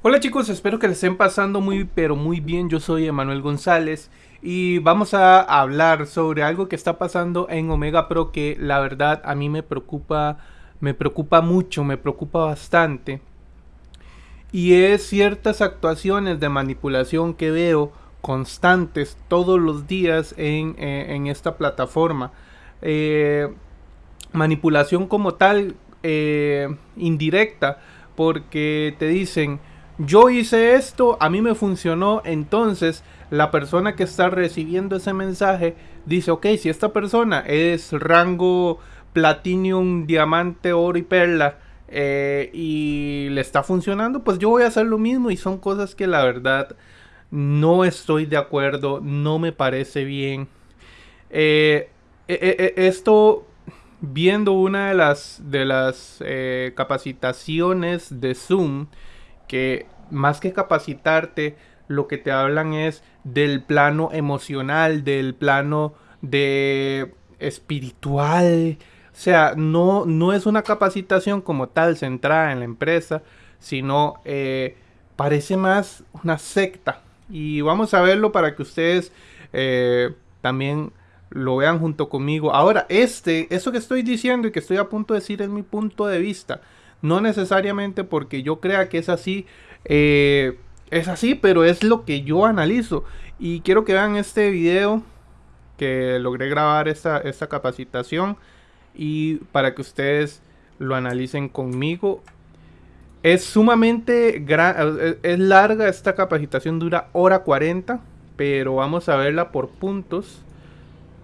Hola chicos, espero que les estén pasando muy pero muy bien. Yo soy Emanuel González y vamos a hablar sobre algo que está pasando en Omega Pro que la verdad a mí me preocupa, me preocupa mucho, me preocupa bastante. Y es ciertas actuaciones de manipulación que veo constantes todos los días en, eh, esta plataforma. Eh, manipulación como tal, eh, indirecta, porque te dicen, yo hice esto, a mí me funcionó, entonces la persona que está recibiendo ese mensaje dice, ok, si esta persona es rango platinum, diamante, oro y perla eh, y le está funcionando, pues yo voy a hacer lo mismo y son cosas que la verdad no estoy de acuerdo, no me parece bien. Eh, eh, esto viendo una de las de las capacitaciones de Zoom que más que capacitarte, lo que te hablan es del plano emocional, del plano de espiritual. O sea, no, no es una capacitación como tal centrada en la empresa, sino eh, parece más una secta. Y vamos a verlo para que ustedes eh, también lo vean junto conmigo. Ahora, este, eso que estoy diciendo y que estoy a punto de decir es mi punto de vista. No necesariamente porque yo crea que es así, eh, es así, pero es lo que yo analizo. Y quiero que vean este video que logré grabar esta, capacitación y para que ustedes lo analicen conmigo. Es sumamente es larga esta capacitación, dura hora 40, pero vamos a verla por puntos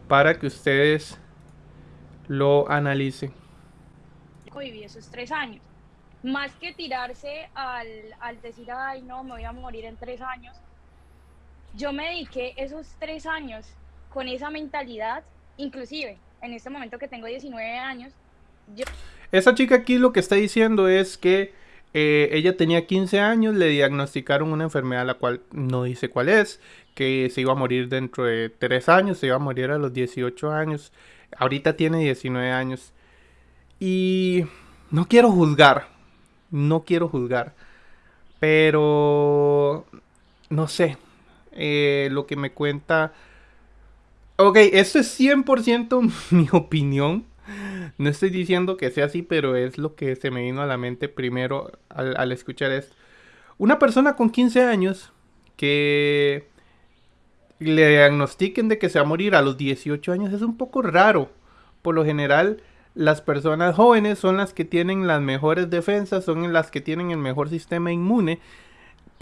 para que ustedes lo analicen. Viví esos tres años más que tirarse al, al decir, ay, no, me voy a morir en tres años, yo me dediqué esos tres años con esa mentalidad, inclusive en este momento que tengo 19 años. Yo... Esa chica aquí lo que está diciendo es que eh, ella tenía 15 años, le diagnosticaron una enfermedad la cual no dice cuál es, que se iba a morir dentro de tres años, se iba a morir a los 18 años, ahorita tiene 19 años. Y no quiero juzgar, no quiero juzgar. Pero... No sé. Eh, lo que me cuenta... Ok, esto es 100% mi opinión. No estoy diciendo que sea así, pero es lo que se me vino a la mente primero al, al escuchar esto. Una persona con 15 años que le diagnostiquen de que se va a morir a los 18 años es un poco raro. Por lo general, las personas jóvenes son las que tienen las mejores defensas, son las que tienen el mejor sistema inmune.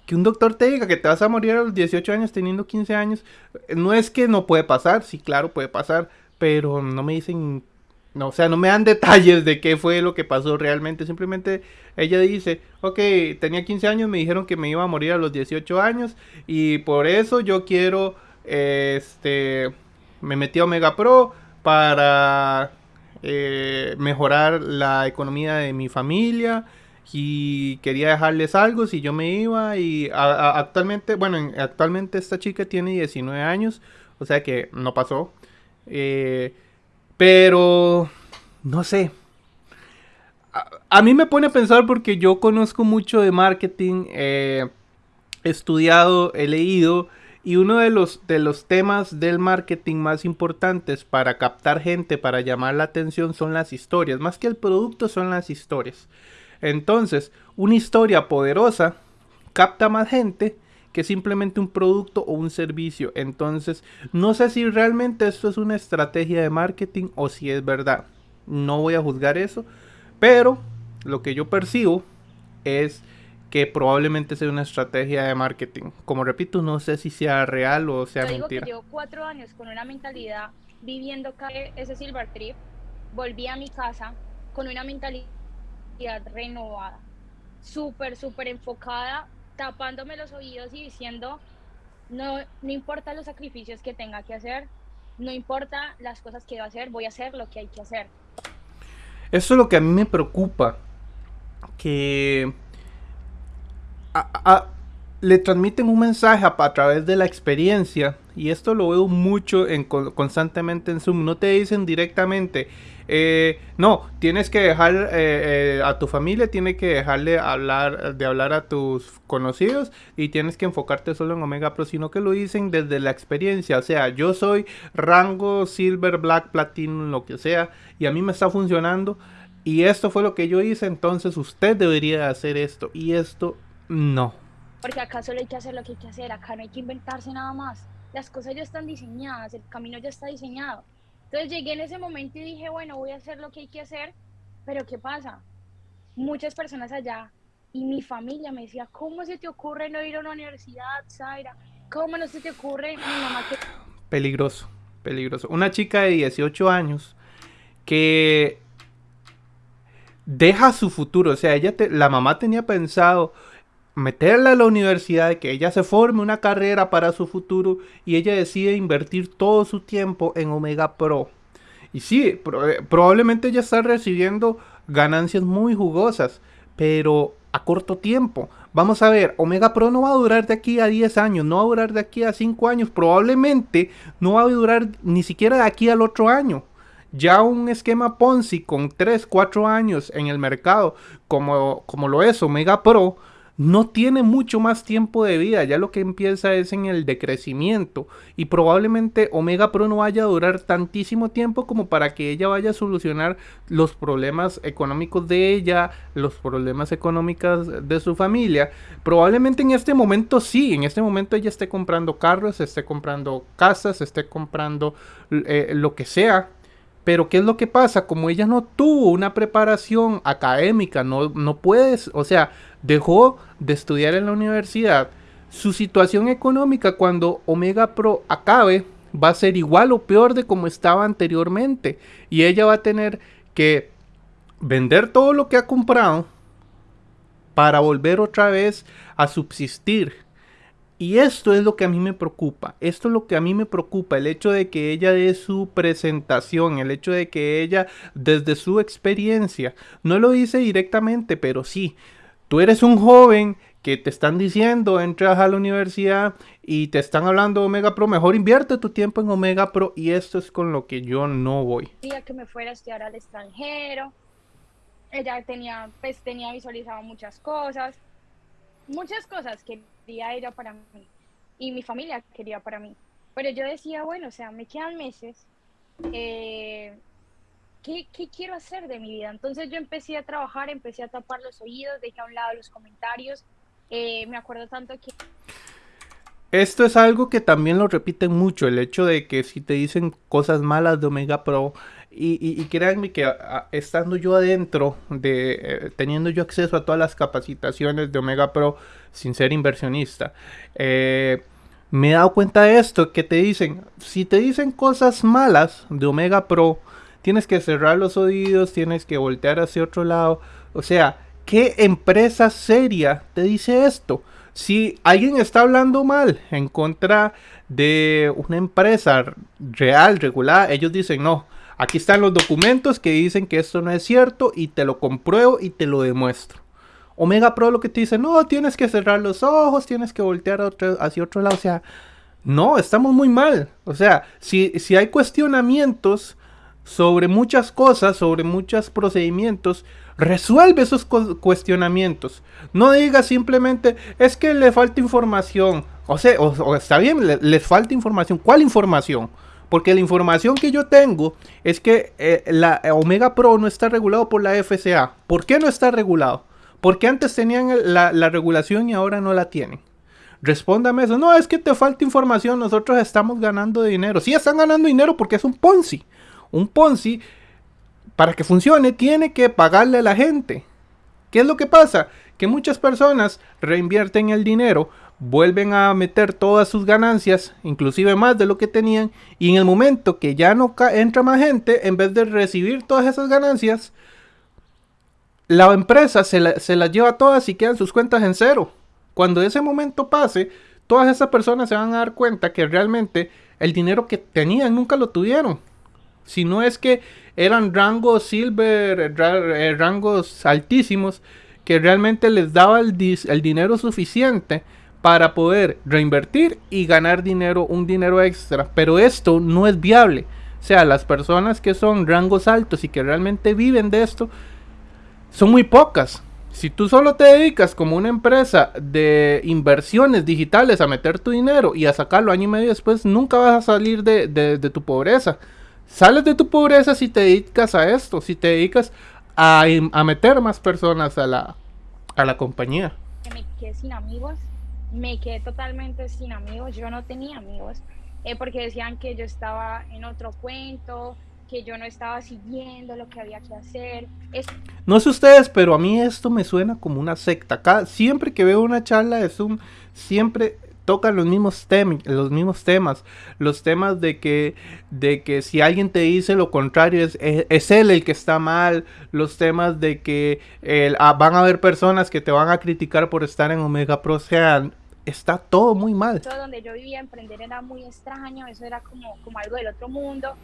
Que un doctor te diga que te vas a morir a los 18 años teniendo 15 años, no es que no puede pasar, sí, claro, puede pasar, pero no me dicen, no, o sea, no me dan detalles de qué fue lo que pasó realmente, simplemente ella dice, ok, tenía 15 años, me dijeron que me iba a morir a los 18 años y por eso yo quiero, este, me metí a Omega Pro para eh, mejorar la economía de mi familia y quería dejarles algo si yo me iba y actualmente, bueno, actualmente esta chica tiene 19 años, o sea que no pasó. Eh, pero, no sé. A, mí me pone a pensar porque yo conozco mucho de marketing, eh, he estudiado, he leído y uno de los, de los temas del marketing más importantes para captar gente, para llamar la atención, son las historias. Más que el producto, son las historias. Entonces, una historia poderosa capta más gente que simplemente un producto o un servicio. Entonces, no sé si realmente esto es una estrategia de marketing o si es verdad. No voy a juzgar eso. Pero lo que yo percibo es que probablemente sea una estrategia de marketing. Como repito, no sé si sea real o sea Yo digo Que llevo cuatro años con una mentalidad viviendo ese Silver Trip, volví a mi casa con una mentalidad renovada, súper, súper enfocada, tapándome los oídos y diciendo, no, no importa los sacrificios que tenga que hacer, no importa las cosas que va a hacer, voy a hacer lo que hay que hacer. Eso es lo que a mí me preocupa, que le transmiten un mensaje a, través de la experiencia y esto lo veo mucho en, constantemente en Zoom, no te dicen directamente, eh, no, tienes que dejar eh, eh, a tu familia, tienes que dejarle hablar, de hablar a tus conocidos y tienes que enfocarte solo en Omega Pro, sino que lo dicen desde la experiencia. O sea, yo soy rango Silver, Black, Platinum, lo que sea, y a mí me está funcionando. Y esto fue lo que yo hice, entonces usted debería hacer esto. Y esto no. Porque acá solo hay que hacer lo que hay que hacer, acá no hay que inventarse nada más. Las cosas ya están diseñadas, el camino ya está diseñado. Entonces llegué en ese momento y dije, bueno, voy a hacer lo que hay que hacer, pero ¿qué pasa? Muchas personas allá y mi familia me decía, ¿cómo se te ocurre no ir a una universidad, Zaira? ¿Cómo no se te ocurre mi mamá que... Peligroso, peligroso. Una chica de 18 años que deja su futuro, o sea, ella la mamá tenía pensado meterla a la universidad, que ella se forme una carrera para su futuro y ella decide invertir todo su tiempo en Omega Pro. Y sí, eh, probablemente ella está recibiendo ganancias muy jugosas, pero a corto tiempo. Vamos a ver, Omega Pro no va a durar de aquí a 10 años, no va a durar de aquí a 5 años, probablemente no va a durar ni siquiera de aquí al otro año. Ya un esquema Ponzi con 3, 4 años en el mercado, como, como lo es Omega Pro, no tiene mucho más tiempo de vida, ya lo que empieza es en el decrecimiento y probablemente Omega Pro no vaya a durar tantísimo tiempo como para que ella vaya a solucionar los problemas económicos de ella, los problemas económicos de su familia. Probablemente en este momento sí, en este momento ella esté comprando carros, esté comprando casas, esté comprando eh, lo que sea, pero ¿qué es lo que pasa? Como ella no tuvo una preparación académica, no, no puedes, o sea, dejó de estudiar en la universidad, su situación económica cuando Omega Pro acabe va a ser igual o peor de como estaba anteriormente. Y ella va a tener que vender todo lo que ha comprado para volver otra vez a subsistir. Y esto es lo que a mí me preocupa. Esto es lo que a mí me preocupa. El hecho de que ella dé su presentación. El hecho de que ella, desde su experiencia, no lo dice directamente, pero sí. Tú eres un joven que te están diciendo, entras a la universidad y te están hablando Omega Pro, mejor invierte tu tiempo en Omega Pro y esto es con lo que yo no voy. Quería que me fuera a estudiar al extranjero. Ella tenía, pues tenía visualizado muchas cosas, muchas cosas que quería ella para mí y mi familia quería para mí. Pero yo decía, bueno, o sea, me quedan meses. Eh, ¿qué, ¿qué, quiero hacer de mi vida? Entonces yo empecé a trabajar, empecé a tapar los oídos, dejé a un lado los comentarios. Eh, me acuerdo tanto que... Esto es algo que también lo repiten mucho, el hecho de que si te dicen cosas malas de Omega Pro, y, y, créanme que estando yo adentro, de, eh, teniendo yo acceso a todas las capacitaciones de Omega Pro sin ser inversionista, eh, me he dado cuenta de esto, que te dicen, si te dicen cosas malas de Omega Pro, tienes que cerrar los oídos, tienes que voltear hacia otro lado. O sea, ¿qué empresa seria te dice esto? Si alguien está hablando mal en contra de una empresa real, regular, ellos dicen, no, aquí están los documentos que dicen que esto no es cierto y te lo compruebo y te lo demuestro. Omega Pro lo que te dice, no, tienes que cerrar los ojos, tienes que voltear hacia otro lado. O sea, no, estamos muy mal. O sea, si, si hay cuestionamientos sobre muchas cosas, sobre muchos procedimientos, resuelve esos cuestionamientos. No diga simplemente, es que le falta información. O sea, o, está bien, le, les falta información. ¿Cuál información? Porque la información que yo tengo es que eh, la Omega Pro no está regulado por la FCA. ¿Por qué no está regulado? Porque antes tenían la, la regulación y ahora no la tienen. Respóndame eso. No, es que te falta información. Nosotros estamos ganando dinero. Sí, están ganando dinero porque es un Ponzi. Un Ponzi, para que funcione, tiene que pagarle a la gente. ¿Qué es lo que pasa? Que muchas personas reinvierten el dinero, vuelven a meter todas sus ganancias, inclusive más de lo que tenían, y en el momento que ya no entra más gente, en vez de recibir todas esas ganancias, la empresa se, las lleva todas y quedan sus cuentas en cero. Cuando ese momento pase, todas esas personas se van a dar cuenta que realmente el dinero que tenían nunca lo tuvieron. Si no es que eran rangos silver, eh, rangos altísimos, que realmente les daba el, dinero suficiente para poder reinvertir y ganar dinero, un dinero extra. Pero esto no es viable. O sea, las personas que son rangos altos y que realmente viven de esto son muy pocas. Si tú solo te dedicas como una empresa de inversiones digitales a meter tu dinero y a sacarlo año y medio después, nunca vas a salir de, de tu pobreza. Sales de tu pobreza si te dedicas a esto, si te dedicas a, a meter más personas a la, a la compañía. Me quedé sin amigos, me quedé totalmente sin amigos, yo no tenía amigos, eh, porque decían que yo estaba en otro cuento, que yo no estaba siguiendo lo que había que hacer. No sé ustedes, pero a mí esto me suena como una secta. Cada, siempre que veo una charla de Zoom, siempre tocan los mismos, los mismos temas. Los temas de que, de que si alguien te dice lo contrario, es, es, él el que está mal. Los temas de que ah, van a haber personas que te van a criticar por estar en Omega Pro. O sea, está todo muy mal. Todo donde yo vivía, emprender era muy extraño. Eso era como, como algo del otro mundo.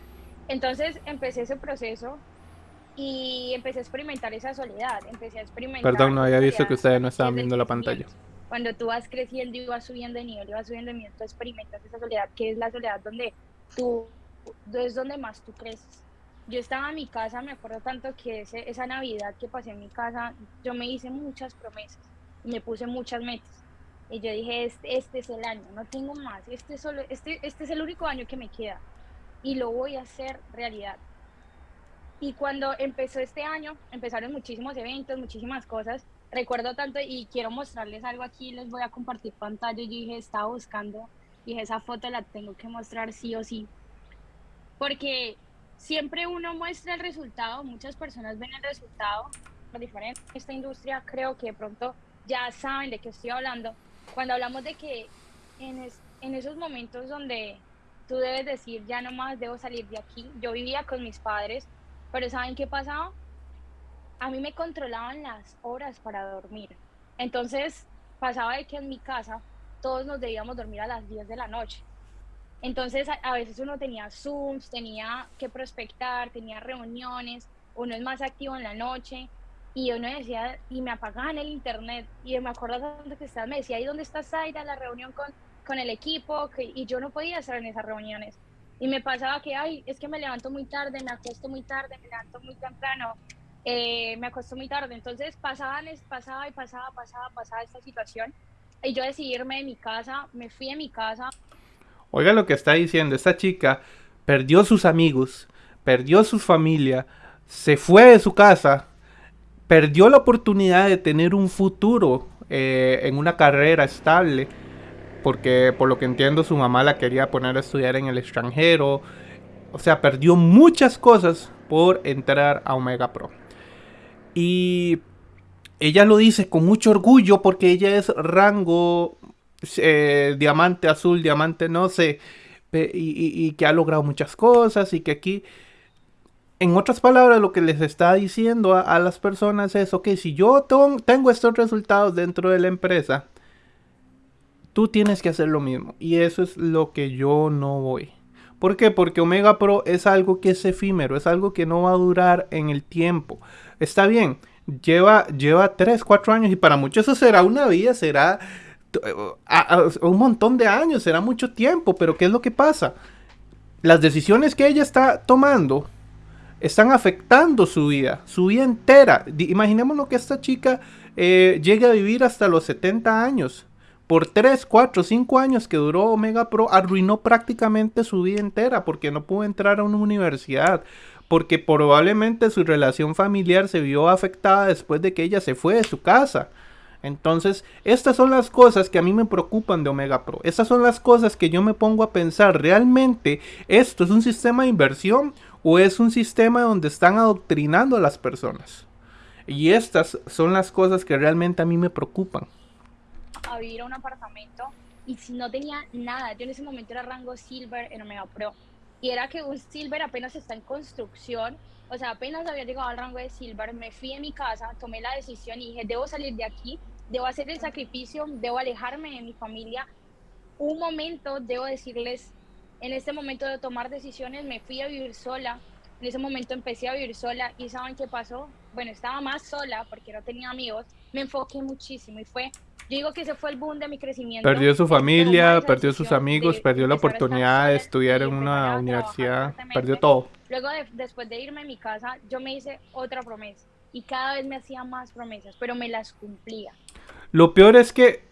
Entonces empecé ese proceso y empecé a experimentar esa soledad. Empecé a experimentar. Perdón, no había visto que ustedes no estaban viendo la pantalla cuando tú vas creciendo y vas subiendo de nivel y vas subiendo de nivel, tú experimentas esa soledad, que es la soledad donde tú, es donde más tú creces. Yo estaba en mi casa, me acuerdo tanto que ese, esa Navidad que pasé en mi casa, yo me hice muchas promesas, me puse muchas metas. Y yo dije, este, este es el año, no tengo más, este, solo, este, este es el único año que me queda y lo voy a hacer realidad. Y cuando empezó este año, empezaron muchísimos eventos, muchísimas cosas, recuerdo tanto y quiero mostrarles algo aquí, les voy a compartir pantalla. Yo dije, estaba buscando, dije, esa foto la tengo que mostrar sí o sí. Porque siempre uno muestra el resultado, muchas personas ven el resultado, lo diferente en esta industria, creo que de pronto ya saben de qué estoy hablando. Cuando hablamos de que en, en esos momentos donde tú debes decir, ya no más debo salir de aquí, yo vivía con mis padres, pero ¿saben qué pasaba? A mí me controlaban las horas para dormir. Entonces pasaba de que en mi casa todos nos debíamos dormir a las 10 de la noche. Entonces a, veces uno tenía Zooms, tenía que prospectar, tenía reuniones, uno es más activo en la noche y uno decía, y me apagaban el internet y me acuerdo tanto que estaba, me decía, ¿y dónde está Zaira? La reunión con, con el equipo y yo no podía estar en esas reuniones. Y me pasaba que, ay, es que me levanto muy tarde, me acuesto muy tarde, me levanto muy temprano eh, me acostó muy tarde. Entonces pasaban, pasaba y pasaba, pasaba, pasaba esta situación. Y yo decidí irme de mi casa, me fui de mi casa. Oiga lo que está diciendo, esta chica perdió sus amigos, perdió su familia, se fue de su casa, perdió la oportunidad de tener un futuro eh, en una carrera estable, porque por lo que entiendo su mamá la quería poner a estudiar en el extranjero, o sea, perdió muchas cosas por entrar a Omega Pro. Y ella lo dice con mucho orgullo porque ella es rango eh, diamante azul, diamante no sé, y, que ha logrado muchas cosas y que aquí, en otras palabras, lo que les está diciendo a, las personas es, ok, si yo tengo estos resultados dentro de la empresa, tú tienes que hacer lo mismo. Y eso es lo que yo no voy. ¿Por qué? Porque Omega Pro es algo que es efímero, es algo que no va a durar en el tiempo está bien, lleva, lleva 3, 4 años y para muchos eso será una vida, será un montón de años, será mucho tiempo, pero ¿qué es lo que pasa? Las decisiones que ella está tomando están afectando su vida, su vida entera. Imaginémonos que esta chica eh, llegue a vivir hasta los 70 años. Por 3, 4, 5 años que duró Omega Pro, arruinó prácticamente su vida entera porque no pudo entrar a una universidad, porque probablemente su relación familiar se vio afectada después de que ella se fue de su casa. Entonces, estas son las cosas que a mí me preocupan de Omega Pro. Estas son las cosas que yo me pongo a pensar, ¿realmente esto es un sistema de inversión o es un sistema donde están adoctrinando a las personas? Y estas son las cosas que realmente a mí me preocupan. A vivir a un apartamento y si no tenía nada, yo en ese momento era rango silver en Omega Pro y era que un silver apenas está en construcción, o sea, apenas había llegado al rango de silver, me fui de mi casa, tomé la decisión y dije, debo salir de aquí, debo hacer el sacrificio, debo alejarme de mi familia. Un momento, debo decirles, en este momento de tomar decisiones, me fui a vivir sola, en ese momento empecé a vivir sola y ¿saben qué pasó? Bueno, estaba más sola porque no tenía amigos, me enfoqué muchísimo y fue digo que ese fue el boom de mi crecimiento. Perdió su familia, perdió sus amigos, perdió la oportunidad de estudiar en una universidad, perdió todo. Luego, después de irme a mi casa, yo me hice otra promesa y cada vez me hacía más promesas, pero me las cumplía. Lo peor es que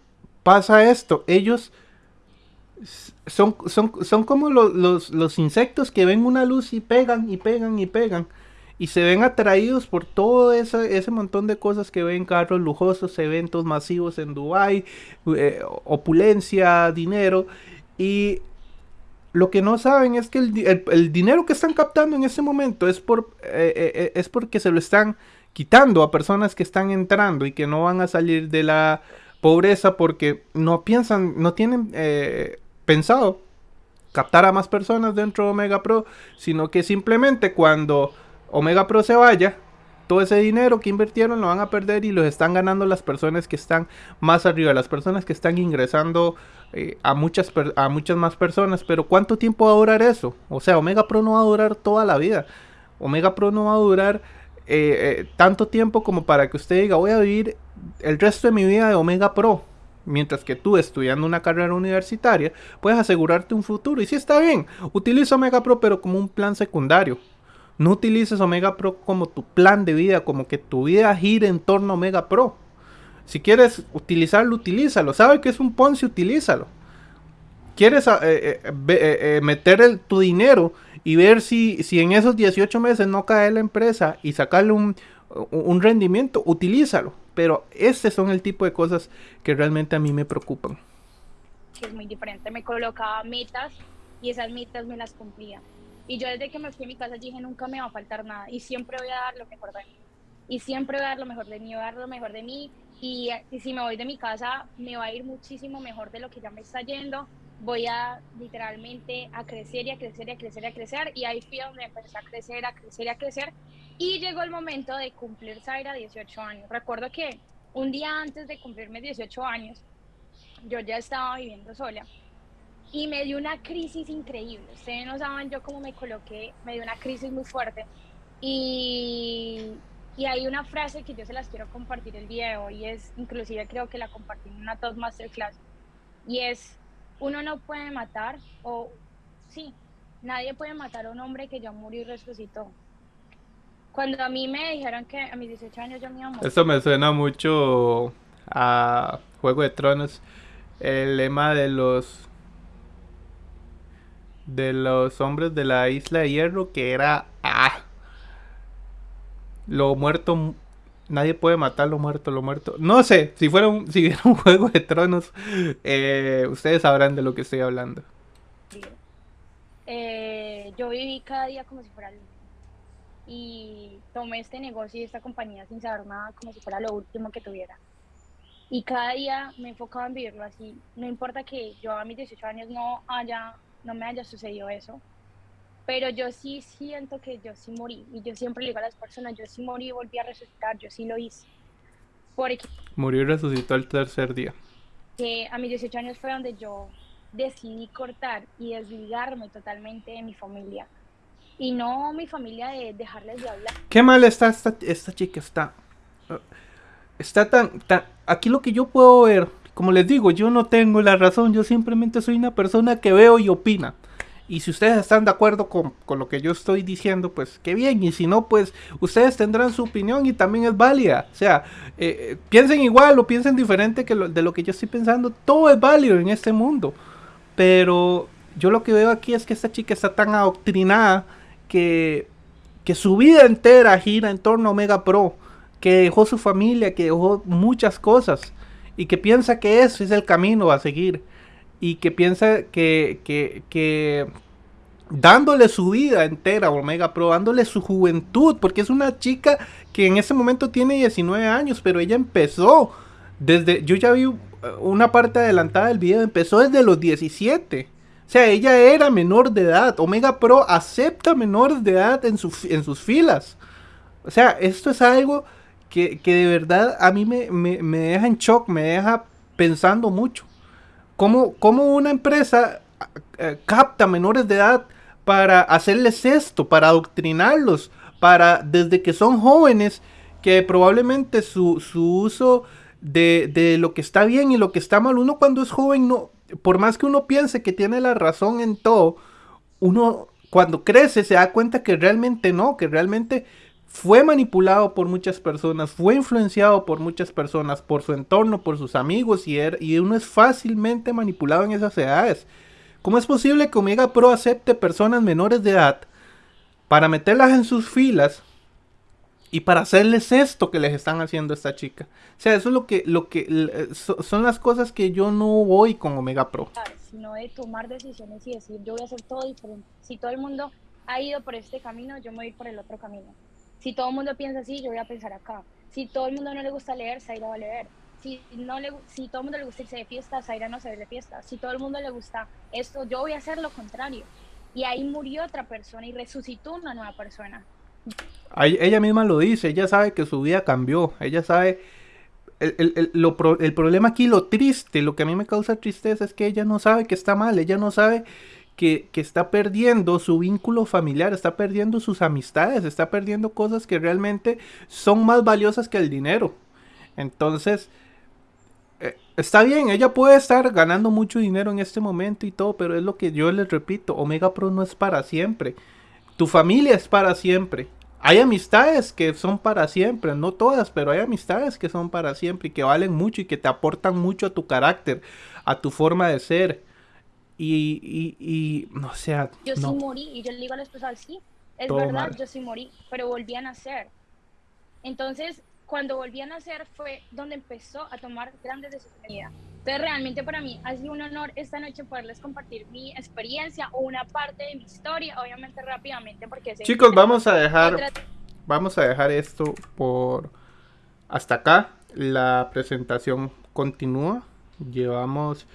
pasa esto, ellos son, son, son como los, los insectos que ven una luz y pegan y pegan y pegan y se ven atraídos por todo ese, ese montón de cosas que ven, carros lujosos, eventos masivos en Dubai, eh, opulencia, dinero. Y lo que no saben es que el, dinero que están captando en ese momento es, por, eh, eh, es porque se lo están quitando a personas que están entrando y que no van a salir de la pobreza porque no piensan, no tienen pensado captar a más personas dentro de Omega Pro, sino que simplemente cuando Omega Pro se vaya, todo ese dinero que invirtieron lo van a perder y los están ganando las personas que están más arriba, las personas que están ingresando eh, a, muchas a muchas más personas. Pero ¿cuánto tiempo va a durar eso? O sea, Omega Pro no va a durar toda la vida. Omega Pro no va a durar eh, eh, tanto tiempo como para que usted diga voy a vivir el resto de mi vida de Omega Pro. Mientras que tú estudiando una carrera universitaria puedes asegurarte un futuro. Y si está bien, utiliza Omega Pro pero como un plan secundario. No utilices Omega Pro como tu plan de vida, como que tu vida gire en torno a Omega Pro. Si quieres utilizarlo, utilízalo. ¿Sabes que es un Ponzi? Utilízalo. ¿Quieres eh, eh, eh, meter tu dinero y ver si, si en esos 18 meses no cae la empresa y sacarle un, un rendimiento? Utilízalo. Pero este son el tipo de cosas que realmente a mí me preocupan. Es muy diferente. Me colocaba metas y esas metas me las cumplía. Y yo desde que me fui a mi casa dije, nunca me va a faltar nada y siempre voy a dar lo mejor de mí. Y siempre voy a dar lo mejor de mí, voy a dar lo mejor de mí. Y, si me voy de mi casa, me va a ir muchísimo mejor de lo que ya me está yendo. Voy a literalmente a crecer y a crecer y a crecer y a crecer. Y ahí fui donde empecé a crecer, a crecer y a crecer. Y llegó el momento de cumplir Zaira 18 años. Recuerdo que un día antes de cumplirme 18 años, yo ya estaba viviendo sola y me dio una crisis increíble. Ustedes no saben yo cómo me coloqué, me dio una crisis muy fuerte. Y, y hay una frase que yo se las quiero compartir el día de hoy, es, inclusive creo que la compartí en una Toastmasterclass, y es, uno no puede matar, o sí, nadie puede matar a un hombre que ya murió y resucitó. Cuando a mí me dijeron que a mis 18 años yo me iba a morir. Esto me suena mucho a Juego de Tronos. El lema de los de los hombres de la isla de hierro que era ah, lo muerto nadie puede matar lo muerto lo muerto. No sé si fuera un, si un juego de tronos eh, ustedes sabrán de lo que estoy hablando. Eh, yo viví cada día como si fuera el y tomé este negocio y esta compañía sin saber nada como si fuera lo último que tuviera. Y cada día me enfocaba en vivirlo así. No importa que yo a mis 18 años no haya no me haya sucedido eso. Pero yo sí siento que yo sí morí. Y yo siempre le digo a las personas, yo sí morí y volví a resucitar, yo sí lo hice. Porque Murió y resucitó el tercer día. Que a mis 18 años fue donde yo decidí cortar y desligarme totalmente de mi familia. Y no mi familia de dejarles de hablar. Qué mal está esta, esta chica, está... Está tan, tan... Aquí lo que yo puedo ver como les digo, yo no tengo la razón, yo simplemente soy una persona que veo y opina. Y si ustedes están de acuerdo con, lo que yo estoy diciendo, pues qué bien. Y si no, pues ustedes tendrán su opinión y también es válida. O sea, eh, eh, piensen igual o piensen diferente que de lo que yo estoy pensando. Todo es válido en este mundo. Pero yo lo que veo aquí es que esta chica está tan adoctrinada que, que su vida entera gira en torno a Omega Pro. Que dejó su familia, que dejó muchas cosas y que piensa que ese es el camino a seguir y que piensa que, que, que dándole su vida entera a Omega Pro, dándole su juventud, porque es una chica que en ese momento tiene 19 años, pero ella empezó desde, yo ya vi una parte adelantada del video, empezó desde los 17. O sea, ella era menor de edad. Omega Pro acepta menores de edad en, su, en sus filas. O sea, esto es algo que, de verdad a mí me, deja en shock, me deja pensando mucho. ¿Cómo, cómo una empresa eh, capta menores de edad para hacerles esto, para adoctrinarlos, para desde que son jóvenes, que probablemente su, uso de, de, lo que está bien y lo que está mal. Uno cuando es joven, no, por más que uno piense que tiene la razón en todo, uno cuando crece se da cuenta que realmente no, que realmente fue manipulado por muchas personas, fue influenciado por muchas personas, por su entorno, por sus amigos y, er, y uno es fácilmente manipulado en esas edades. ¿Cómo es posible que Omega Pro acepte personas menores de edad para meterlas en sus filas y para hacerles esto que les están haciendo a esta chica? O sea, eso es lo que, lo que eh, son las cosas que yo no voy con Omega Pro. Sino de tomar decisiones y decir, yo voy a hacer todo diferente. Si todo el mundo ha ido por este camino, yo me voy a ir por el otro camino. Si todo el mundo piensa así, yo voy a pensar acá. Si todo el mundo no le gusta leer, Zaira va a leer. Si, no le, si todo el mundo le gusta irse de fiesta, Zaira no se ve de fiesta. Si todo el mundo le gusta esto, yo voy a hacer lo contrario. Y ahí murió otra persona y resucitó una nueva persona. Ella misma lo dice, ella sabe que su vida cambió, ella sabe... El, el, el, el problema aquí, lo triste, lo que a mí me causa tristeza es que ella no sabe que está mal, ella no sabe que, está perdiendo su vínculo familiar, está perdiendo sus amistades, está perdiendo cosas que realmente son más valiosas que el dinero. Entonces, eh, está bien, ella puede estar ganando mucho dinero en este momento y todo, pero es lo que yo les repito, Omega Pro no es para siempre. Tu familia es para siempre. Hay amistades que son para siempre, no todas, pero hay amistades que son para siempre y que valen mucho y que te aportan mucho a tu carácter, a tu forma de ser. Y, y, y o sea. Yo sí morí, y yo le digo a la esposa, sí, es verdad, yo sí morí, pero volví a nacer. Entonces, cuando volví a nacer fue donde empezó a tomar grandes decisiones. Entonces, realmente para mí ha sido un honor esta noche poderles compartir mi experiencia o una parte de mi historia, obviamente rápidamente, porque... Chicos, vamos a dejar, vamos a dejar esto por hasta acá. La presentación continúa. Llevamos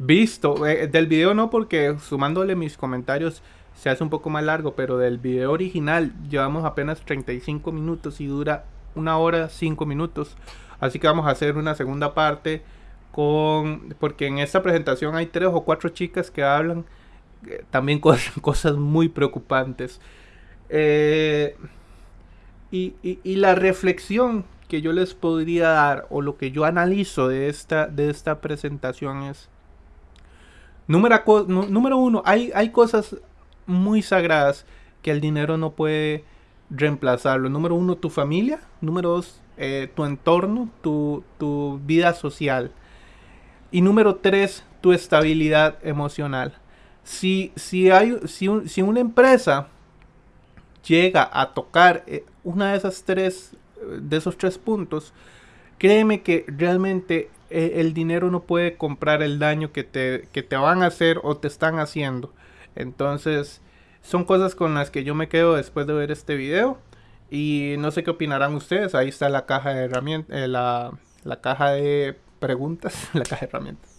visto. Eh, del video no, porque sumándole mis comentarios se hace un poco más largo, pero del video original llevamos apenas 35 minutos y dura una hora 5 minutos. Así que vamos a hacer una segunda parte con... Porque en esta presentación hay tres o cuatro chicas que hablan eh, también con cosas muy preocupantes. Eh, y, y, la reflexión que yo les podría dar o lo que yo analizo de esta, de esta presentación es Número, número uno, hay, hay cosas muy sagradas que el dinero no puede reemplazarlo. Número uno, tu familia. Número dos, eh, tu entorno, tu, vida social. Y número tres, tu estabilidad emocional. Si, si, hay, si, si una empresa llega a tocar eh, una de esas tres, de esos tres puntos, créeme que realmente eh, el dinero no puede comprar el daño que te, que te van a hacer o te están haciendo. Entonces, son cosas con las que yo me quedo después de ver este video. Y no sé qué opinarán ustedes. Ahí está la caja de herramientas, eh, la, caja de preguntas, la caja de herramientas.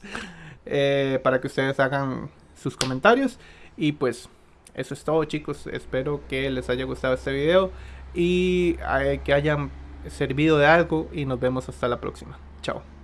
Eh, para que ustedes hagan sus comentarios. Y pues, eso es todo chicos. Espero que les haya gustado este video. Y que hayan servido de algo. Y nos vemos hasta la próxima. Chao.